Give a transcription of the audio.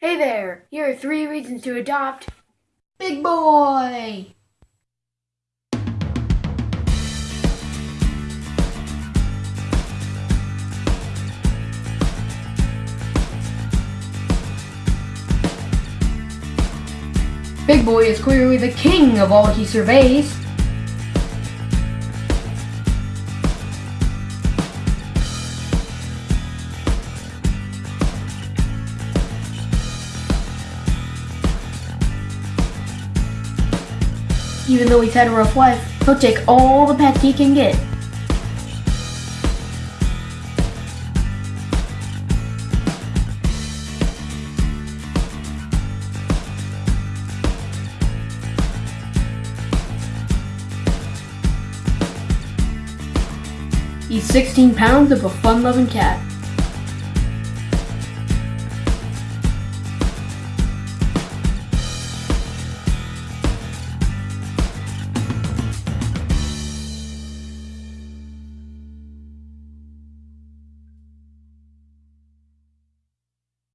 Hey there, here are three reasons to adopt Big Boy. Big Boy is clearly the king of all he surveys. Even though he's had a rough life, he'll take all the pets he can get. He's 16 pounds of a fun-loving cat.